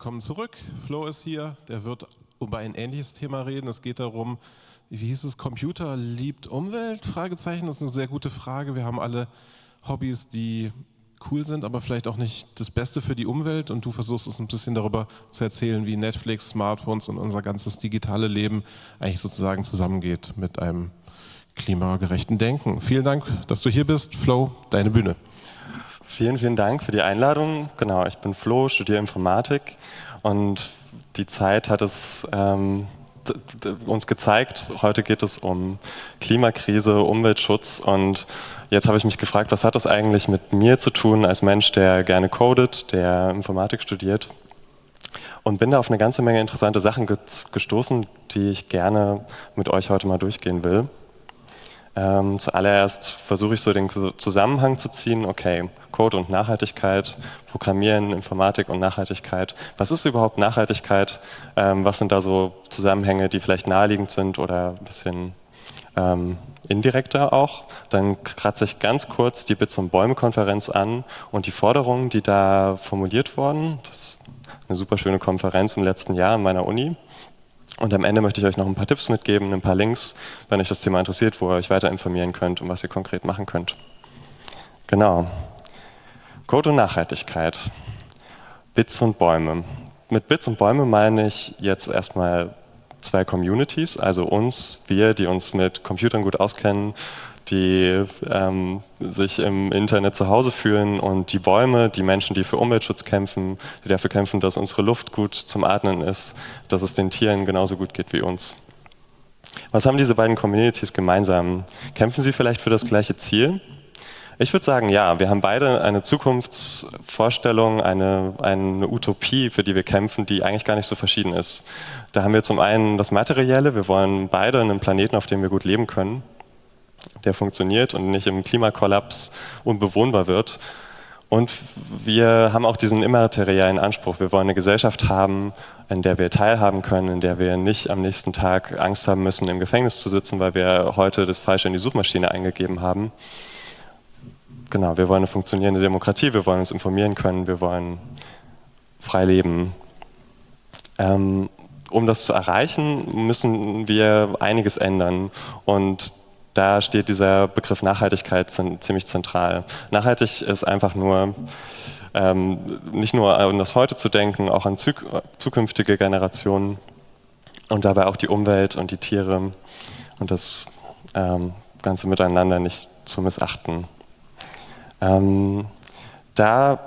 Kommen zurück. Flo ist hier. Der wird über ein ähnliches Thema reden. Es geht darum, wie hieß es, Computer liebt Umwelt? Fragezeichen. Das ist eine sehr gute Frage. Wir haben alle Hobbys, die cool sind, aber vielleicht auch nicht das Beste für die Umwelt. Und du versuchst uns ein bisschen darüber zu erzählen, wie Netflix, Smartphones und unser ganzes digitale Leben eigentlich sozusagen zusammengeht mit einem klimagerechten Denken. Vielen Dank, dass du hier bist. Flo, deine Bühne. Vielen, vielen Dank für die Einladung. Genau, ich bin Flo, studiere Informatik und die Zeit hat es ähm, uns gezeigt. Heute geht es um Klimakrise, Umweltschutz und jetzt habe ich mich gefragt, was hat das eigentlich mit mir zu tun als Mensch, der gerne codet, der Informatik studiert und bin da auf eine ganze Menge interessante Sachen gestoßen, die ich gerne mit euch heute mal durchgehen will. Ähm, zuallererst versuche ich so den Zusammenhang zu ziehen, okay, Code und Nachhaltigkeit, Programmieren, Informatik und Nachhaltigkeit. Was ist überhaupt Nachhaltigkeit? Ähm, was sind da so Zusammenhänge, die vielleicht naheliegend sind oder ein bisschen ähm, indirekter auch? Dann kratze ich ganz kurz die Bits- und Bäume-Konferenz an und die Forderungen, die da formuliert wurden. Das ist eine super schöne Konferenz im letzten Jahr an meiner Uni. Und am Ende möchte ich euch noch ein paar Tipps mitgeben, ein paar Links, wenn euch das Thema interessiert, wo ihr euch weiter informieren könnt und was ihr konkret machen könnt. Genau. Code und Nachhaltigkeit. Bits und Bäume. Mit Bits und Bäume meine ich jetzt erstmal zwei Communities, also uns, wir, die uns mit Computern gut auskennen die ähm, sich im Internet zu Hause fühlen und die Bäume, die Menschen, die für Umweltschutz kämpfen, die dafür kämpfen, dass unsere Luft gut zum Atmen ist, dass es den Tieren genauso gut geht wie uns. Was haben diese beiden Communities gemeinsam? Kämpfen sie vielleicht für das gleiche Ziel? Ich würde sagen, ja, wir haben beide eine Zukunftsvorstellung, eine, eine Utopie, für die wir kämpfen, die eigentlich gar nicht so verschieden ist. Da haben wir zum einen das Materielle, wir wollen beide einen Planeten, auf dem wir gut leben können der funktioniert und nicht im Klimakollaps unbewohnbar wird. Und wir haben auch diesen immateriellen Anspruch. Wir wollen eine Gesellschaft haben, in der wir teilhaben können, in der wir nicht am nächsten Tag Angst haben müssen, im Gefängnis zu sitzen, weil wir heute das Falsche in die Suchmaschine eingegeben haben. Genau, wir wollen eine funktionierende Demokratie, wir wollen uns informieren können, wir wollen frei leben. Ähm, um das zu erreichen, müssen wir einiges ändern. Und da steht dieser Begriff Nachhaltigkeit ziemlich zentral. Nachhaltig ist einfach nur, ähm, nicht nur an das Heute zu denken, auch an zukünftige Generationen und dabei auch die Umwelt und die Tiere und das ähm, Ganze miteinander nicht zu missachten. Ähm, da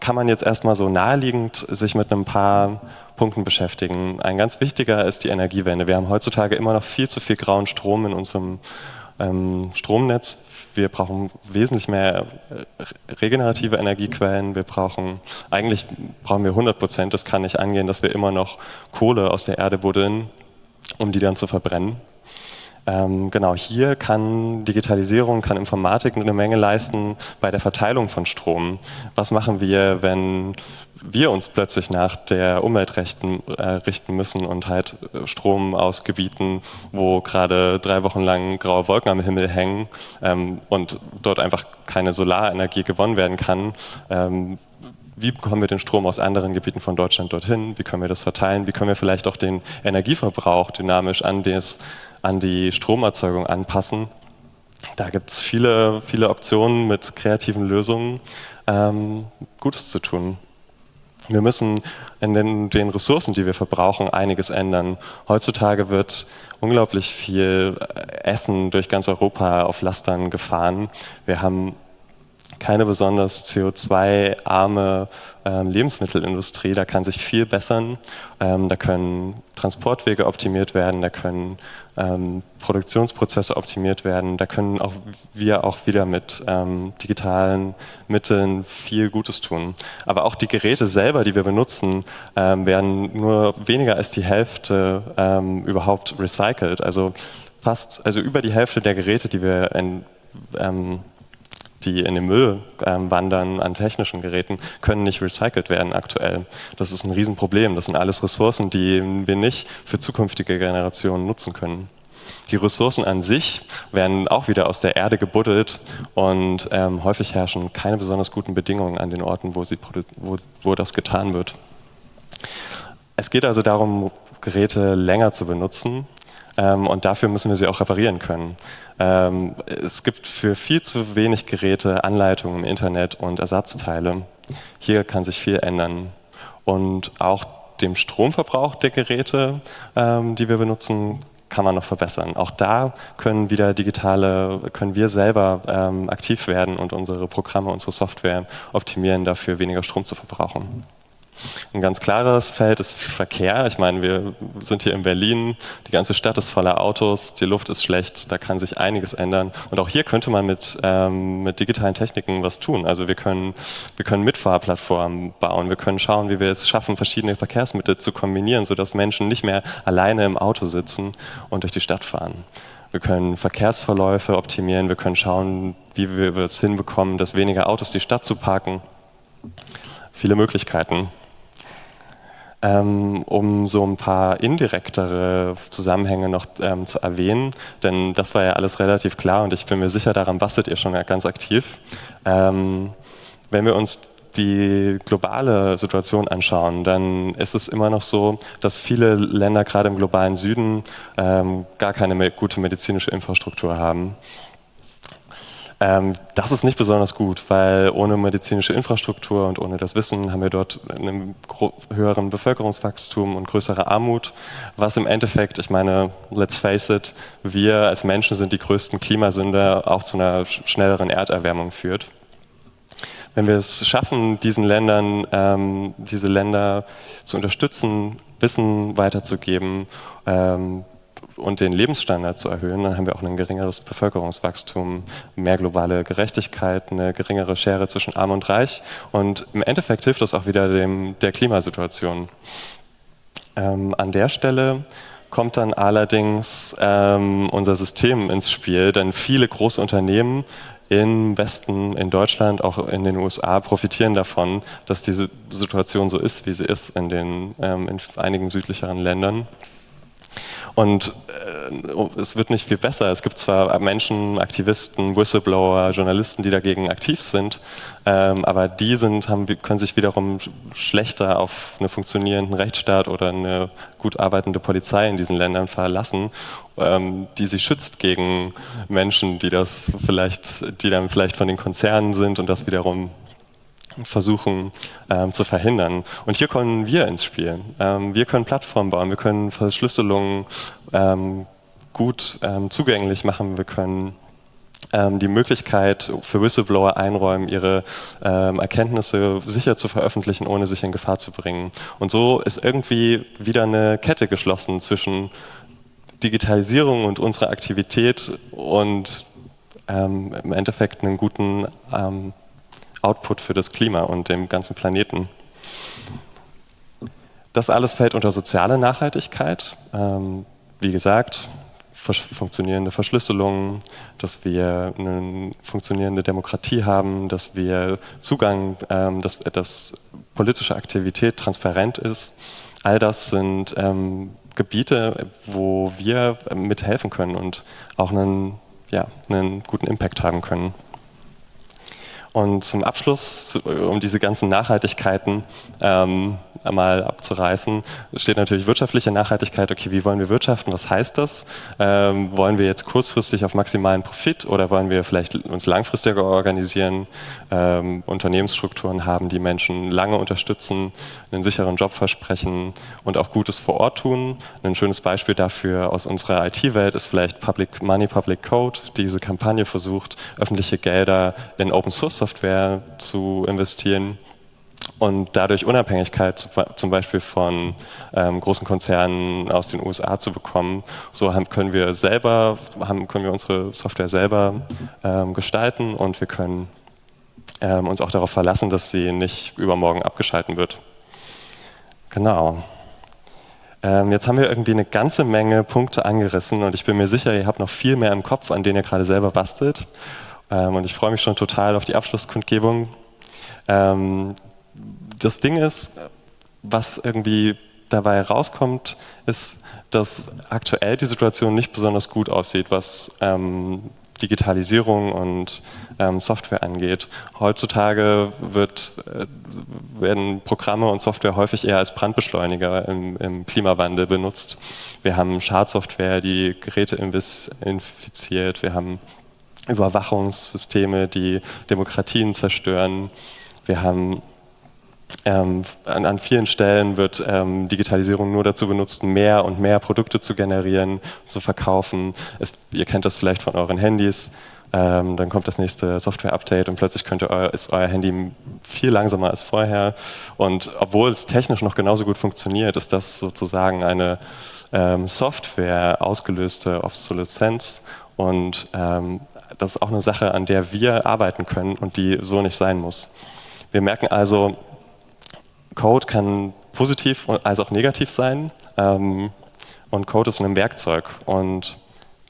kann man jetzt erstmal so naheliegend sich mit ein paar Punkten beschäftigen. Ein ganz wichtiger ist die Energiewende. Wir haben heutzutage immer noch viel zu viel grauen Strom in unserem ähm, Stromnetz. Wir brauchen wesentlich mehr äh, regenerative Energiequellen. Wir brauchen, eigentlich brauchen wir 100 Prozent. Das kann nicht angehen, dass wir immer noch Kohle aus der Erde buddeln, um die dann zu verbrennen. Ähm, genau, hier kann Digitalisierung, kann Informatik eine Menge leisten bei der Verteilung von Strom. Was machen wir, wenn wir uns plötzlich nach der Umweltrechten äh, richten müssen und halt äh, Strom aus Gebieten, wo gerade drei Wochen lang graue Wolken am Himmel hängen ähm, und dort einfach keine Solarenergie gewonnen werden kann, ähm, wie bekommen wir den Strom aus anderen Gebieten von Deutschland dorthin, wie können wir das verteilen, wie können wir vielleicht auch den Energieverbrauch dynamisch an das an die Stromerzeugung anpassen. Da gibt es viele, viele Optionen mit kreativen Lösungen, ähm, Gutes zu tun. Wir müssen in den, den, Ressourcen, die wir verbrauchen, einiges ändern. Heutzutage wird unglaublich viel Essen durch ganz Europa auf Lastern gefahren. Wir haben keine besonders CO2-arme ähm, Lebensmittelindustrie. Da kann sich viel bessern. Ähm, da können Transportwege optimiert werden, da können ähm, Produktionsprozesse optimiert werden. Da können auch wir auch wieder mit ähm, digitalen Mitteln viel Gutes tun. Aber auch die Geräte selber, die wir benutzen, ähm, werden nur weniger als die Hälfte ähm, überhaupt recycelt. Also fast, also über die Hälfte der Geräte, die wir in, ähm, die in den Müll ähm, wandern an technischen Geräten, können nicht recycelt werden aktuell. Das ist ein Riesenproblem. Das sind alles Ressourcen, die wir nicht für zukünftige Generationen nutzen können. Die Ressourcen an sich werden auch wieder aus der Erde gebuddelt und ähm, häufig herrschen keine besonders guten Bedingungen an den Orten, wo, sie, wo, wo das getan wird. es geht also darum, Geräte länger zu benutzen und dafür müssen wir sie auch reparieren können. Ähm, es gibt für viel zu wenig Geräte Anleitungen im Internet und Ersatzteile. Hier kann sich viel ändern. Und auch dem Stromverbrauch der Geräte, ähm, die wir benutzen, kann man noch verbessern. Auch da können wieder digitale, können wir selber ähm, aktiv werden und unsere Programme, unsere Software optimieren, dafür weniger Strom zu verbrauchen. Ein ganz klares Feld ist Verkehr. Ich meine, wir sind hier in Berlin, die ganze Stadt ist voller Autos, die Luft ist schlecht, da kann sich einiges ändern. Und auch hier könnte man mit, ähm, mit digitalen Techniken was tun. Also wir können, wir können Mitfahrplattformen bauen, wir können schauen, wie wir es schaffen, verschiedene Verkehrsmittel zu kombinieren, sodass Menschen nicht mehr alleine im Auto sitzen und durch die Stadt fahren. Wir können Verkehrsverläufe optimieren, wir können schauen, wie wir es hinbekommen, dass weniger Autos die Stadt zu parken. Viele Möglichkeiten. Ähm, um so ein paar indirektere Zusammenhänge noch ähm, zu erwähnen, denn das war ja alles relativ klar und ich bin mir sicher, daran bastelt ihr schon ganz aktiv. Ähm, wenn wir uns die globale Situation anschauen, dann ist es immer noch so, dass viele Länder gerade im globalen Süden ähm, gar keine gute medizinische Infrastruktur haben. Ähm, das ist nicht besonders gut, weil ohne medizinische Infrastruktur und ohne das Wissen haben wir dort einen höheren Bevölkerungswachstum und größere Armut, was im Endeffekt, ich meine, let's face it, wir als Menschen sind die größten Klimasünder, auch zu einer schnelleren Erderwärmung führt. Wenn wir es schaffen, diesen Ländern, ähm, diese Länder zu unterstützen, Wissen weiterzugeben, ähm, und den Lebensstandard zu erhöhen, dann haben wir auch ein geringeres Bevölkerungswachstum, mehr globale Gerechtigkeit, eine geringere Schere zwischen Arm und Reich und im Endeffekt hilft das auch wieder dem, der Klimasituation. Ähm, an der Stelle kommt dann allerdings ähm, unser System ins Spiel, denn viele große Unternehmen im Westen, in Deutschland, auch in den USA profitieren davon, dass diese Situation so ist, wie sie ist in, den, ähm, in einigen südlicheren Ländern. Und äh, es wird nicht viel besser. Es gibt zwar Menschen, Aktivisten, Whistleblower, Journalisten, die dagegen aktiv sind, ähm, aber die sind, haben, können sich wiederum schlechter auf einen funktionierenden Rechtsstaat oder eine gut arbeitende Polizei in diesen Ländern verlassen, ähm, die sie schützt gegen Menschen, die das vielleicht, die dann vielleicht von den Konzernen sind und das wiederum versuchen ähm, zu verhindern. Und hier kommen wir ins Spiel. Ähm, wir können Plattformen bauen, wir können Verschlüsselungen ähm, gut ähm, zugänglich machen, wir können ähm, die Möglichkeit für Whistleblower einräumen, ihre ähm, Erkenntnisse sicher zu veröffentlichen, ohne sich in Gefahr zu bringen. Und so ist irgendwie wieder eine Kette geschlossen zwischen Digitalisierung und unserer Aktivität und im Endeffekt einen guten Output für das Klima und dem ganzen Planeten. Das alles fällt unter soziale Nachhaltigkeit. Ähm, wie gesagt, funktionierende Verschlüsselung, dass wir eine funktionierende Demokratie haben, dass wir Zugang, ähm, dass, dass politische Aktivität transparent ist. All das sind ähm, Gebiete, wo wir mithelfen können und auch einen, ja, einen guten Impact haben können. Und zum Abschluss, um diese ganzen Nachhaltigkeiten ähm, einmal abzureißen, steht natürlich wirtschaftliche Nachhaltigkeit. Okay, wie wollen wir wirtschaften? Was heißt das? Ähm, wollen wir jetzt kurzfristig auf maximalen Profit oder wollen wir vielleicht uns langfristiger organisieren, ähm, Unternehmensstrukturen haben, die Menschen lange unterstützen, einen sicheren Job versprechen und auch Gutes vor Ort tun? Ein schönes Beispiel dafür aus unserer IT-Welt ist vielleicht Public Money, Public Code. Diese Kampagne versucht, öffentliche Gelder in Open Source Software zu investieren und dadurch Unabhängigkeit zum Beispiel von ähm, großen Konzernen aus den USA zu bekommen. So haben, können wir selber, haben, können wir unsere Software selber ähm, gestalten und wir können ähm, uns auch darauf verlassen, dass sie nicht übermorgen abgeschalten wird. Genau. Ähm, jetzt haben wir irgendwie eine ganze Menge Punkte angerissen und ich bin mir sicher, ihr habt noch viel mehr im Kopf, an denen ihr gerade selber bastelt. Ähm, und ich freue mich schon total auf die Abschlusskundgebung. Ähm, das Ding ist, was irgendwie dabei rauskommt, ist, dass aktuell die Situation nicht besonders gut aussieht, was ähm, Digitalisierung und ähm, Software angeht. Heutzutage wird, äh, werden Programme und Software häufig eher als Brandbeschleuniger im, im Klimawandel benutzt. Wir haben Schadsoftware, die Geräte infiziert. Wir haben Überwachungssysteme, die Demokratien zerstören. Wir haben ähm, an, an, vielen Stellen wird ähm, Digitalisierung nur dazu benutzt, mehr und mehr Produkte zu generieren, zu verkaufen. Es, ihr kennt das vielleicht von euren Handys. Ähm, dann kommt das nächste Software-Update und plötzlich ihr, ist euer Handy viel langsamer als vorher. Und obwohl es technisch noch genauso gut funktioniert, ist das sozusagen eine ähm, Software ausgelöste Obsoleszenz. Und ähm, das ist auch eine Sache, an der wir arbeiten können und die so nicht sein muss. Wir merken also, Code kann positiv als auch negativ sein. Ähm, und Code ist ein Werkzeug. Und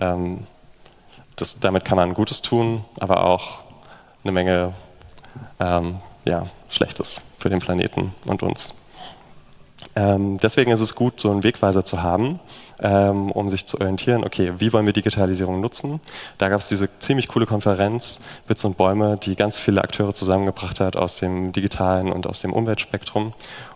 ähm, das, damit kann man Gutes tun, aber auch eine Menge ähm, ja, Schlechtes für den Planeten und uns. Ähm, deswegen ist es gut, so einen Wegweiser zu haben, ähm, um sich zu orientieren, okay, wie wollen wir Digitalisierung nutzen? Da gab es diese ziemlich coole Konferenz Bits und Bäume, die ganz viele Akteure zusammengebracht hat aus dem digitalen und aus dem Umweltspektrum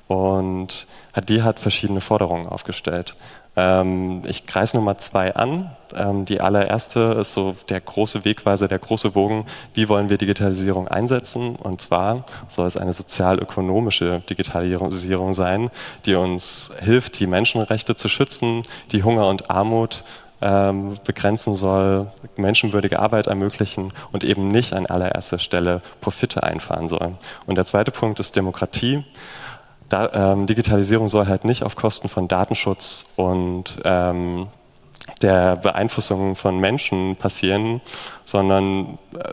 und die hat verschiedene Forderungen aufgestellt. Ähm, ich kreise Nummer zwei an. Ähm, die allererste ist so der große Wegweiser, der große Bogen. Wie wollen wir Digitalisierung einsetzen? Und zwar soll es eine sozial-ökonomische Digitalisierung sein, die uns hilft, die Menschenrechte zu schützen, die Hunger und Armut ähm, begrenzen soll, menschenwürdige Arbeit ermöglichen und eben nicht an allererster Stelle Profite einfahren soll. Und der zweite Punkt ist Demokratie. Da, ähm, Digitalisierung soll halt nicht auf Kosten von Datenschutz und ähm, der Beeinflussung von Menschen passieren, sondern äh,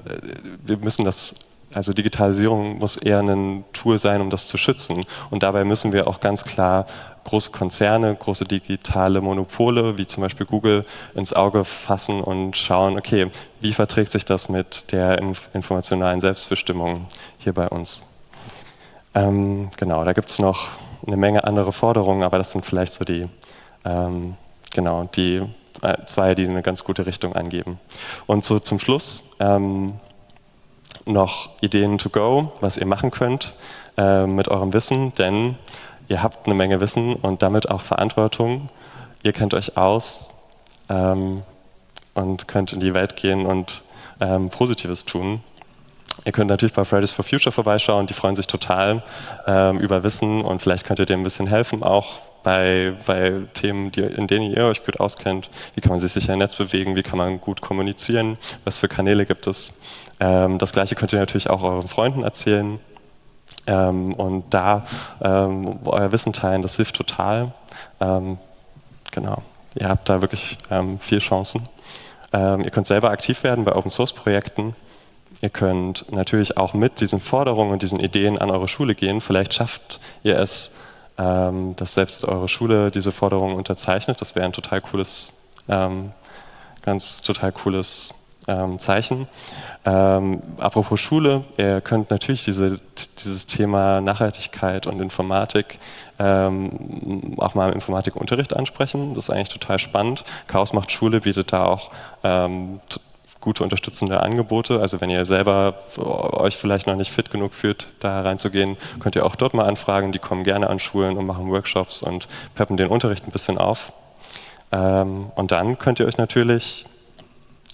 wir müssen das, also Digitalisierung muss eher ein Tool sein, um das zu schützen. Und dabei müssen wir auch ganz klar große Konzerne, große digitale Monopole, wie zum Beispiel Google, ins Auge fassen und schauen, okay, wie verträgt sich das mit der informationalen Selbstbestimmung hier bei uns? Ähm, genau, da gibt es noch eine Menge andere Forderungen, aber das sind vielleicht so die, ähm, genau, die äh, zwei, die eine ganz gute Richtung angeben. Und so zum Schluss ähm, noch Ideen to go, was ihr machen könnt äh, mit eurem Wissen, denn ihr habt eine Menge Wissen und damit auch Verantwortung. Ihr kennt euch aus ähm, und könnt in die Welt gehen und ähm, Positives tun. Ihr könnt natürlich bei Fridays for Future vorbeischauen, die freuen sich total ähm, über Wissen und vielleicht könnt ihr dem ein bisschen helfen, auch bei, bei Themen, die, in denen ihr euch gut auskennt. Wie kann man sich sicher im Netz bewegen, wie kann man gut kommunizieren, was für Kanäle gibt es. Ähm, das gleiche könnt ihr natürlich auch euren Freunden erzählen ähm, und da ähm, euer Wissen teilen, das hilft total. Ähm, genau, ihr habt da wirklich ähm, viel Chancen. ihr könnt selber aktiv werden bei Open Source Projekten. Ihr könnt natürlich auch mit diesen Forderungen und diesen Ideen an eure Schule gehen. Vielleicht schafft ihr es, ähm, dass selbst eure Schule diese Forderungen unterzeichnet. Das wäre ein total cooles, ähm, ganz total cooles ähm, Zeichen. Ähm, apropos Schule, ihr könnt natürlich diese, dieses Thema Nachhaltigkeit und Informatik ähm, auch mal im Informatikunterricht ansprechen. Das ist eigentlich total spannend. Chaos macht Schule bietet da auch ähm, gute unterstützende Angebote. Also wenn ihr selber euch vielleicht noch nicht fit genug fühlt, da reinzugehen, könnt ihr auch dort mal anfragen. Die kommen gerne an Schulen und machen Workshops und peppen den Unterricht ein bisschen auf. Ähm, und dann könnt ihr euch natürlich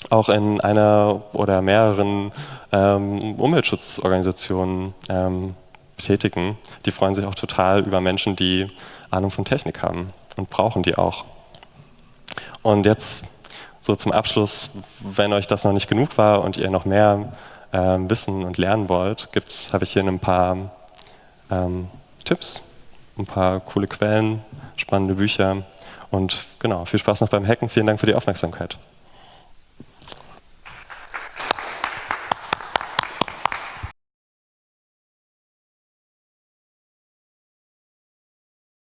auch in einer oder mehreren ähm, Umweltschutzorganisationen ähm, betätigen. Die freuen sich auch total über Menschen, die Ahnung von Technik haben und brauchen die auch. Und jetzt so zum Abschluss, wenn euch das noch nicht genug war und ihr noch mehr ähm, wissen und lernen wollt, habe ich hier ein paar ähm, Tipps, ein paar coole Quellen, spannende Bücher und genau, viel Spaß noch beim Hacken. Vielen Dank für die Aufmerksamkeit.